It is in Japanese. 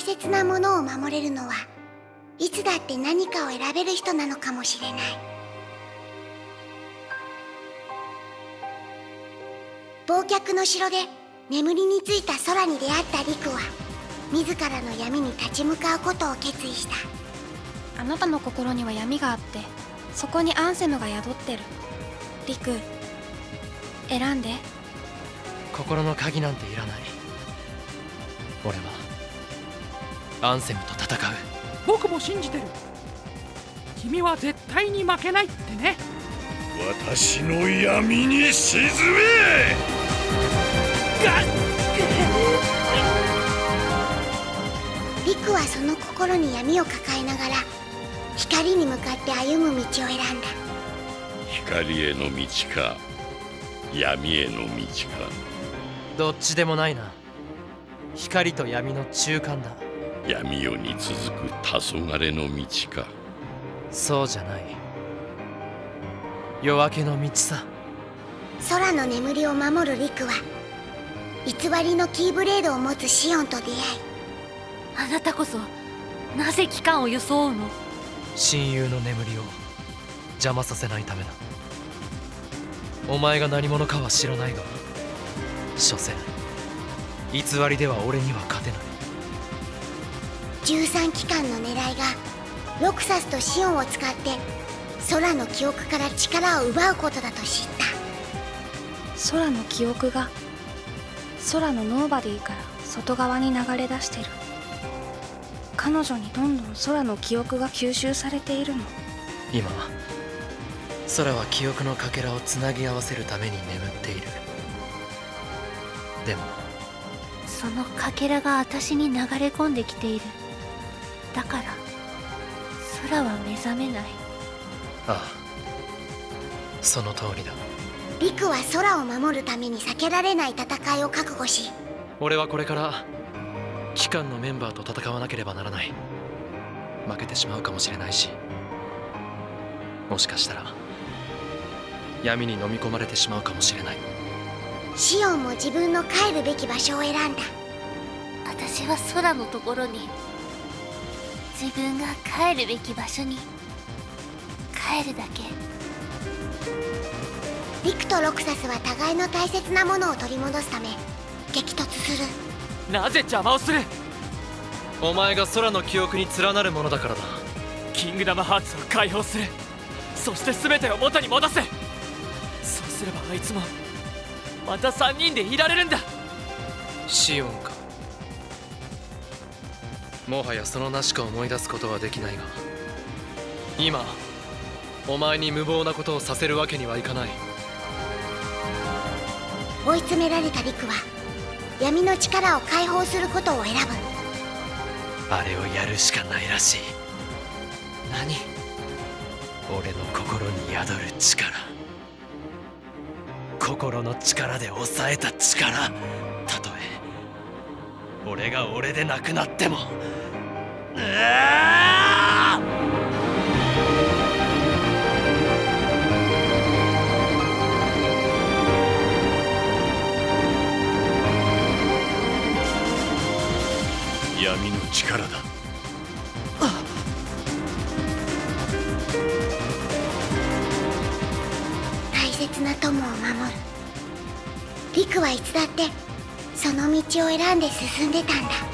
大切なものを守れるのはいつだって何かを選べる人なのかもしれない。忘却の城で眠りについた空に出会ったリクは自らの闇に立ち向かうことを決意した。あなたの心には闇があってそこにアンセムが宿ってる。リク選んで。心の鍵なんていらない。俺はアンセムと戦う。僕も信じてる。君は絶対に負けないってね。私の闇に沈め。リクはその心に闇を抱えながら光に向かって歩む道を選んだ。光への道か闇への道か。どっちでもないな。光と闇の中間だ闇夜に続く黄昏の道か。そうじゃない。夜明けの道さ。空の眠りを守るリクは偽りのキーブレードを持つシオンと出会いあなたこそなぜ機関を装うの？親友の眠りを邪魔させないためだ。お前が何者かは知らないが所詮偽りでは俺には勝てない13機関の狙いがロクサスとシオンを使って空の記憶から力を奪うことだと知った。空の記憶が空のノーバディから外側に流れ出してる。彼女にどんどん空の記憶が吸収されているの。今空は記憶のかけらをつなぎ合わせるために眠っている。でもそのかけらが私に流れ込んできているだから空は目覚めない。ああその通りだ。リクは空を守るために避けられない戦いを覚悟し俺はこれから機関のメンバーと戦わなければならない。負けてしまうかもしれないしもしかしたら闇に飲み込まれてしまうかもしれない。シオンも自分の帰るべき場所を選んだ。私は空のところに自分が帰るべき場所に帰るだけ。リクとロクサスは互いの大切なものを取り戻すため激突する。なぜ邪魔をする？お前が空の記憶に連なるものだからだ。キングダムハーツを解放する。そして全てを元に戻すそうすればあいつもまた3人でいられるんだ。シオンかもはやその名しか思い出すことはできないが今お前に無謀なことをさせるわけにはいかない。追い詰められたリクは闇の力を解放することを選ぶ。あれをやるしかないらしい。何？俺の心に宿る力。心の力で抑えた力俺が俺でなくなっても。うわ闇の力だ。大切な友を守る。リクはいつだってその道を選んで進んでたんだ。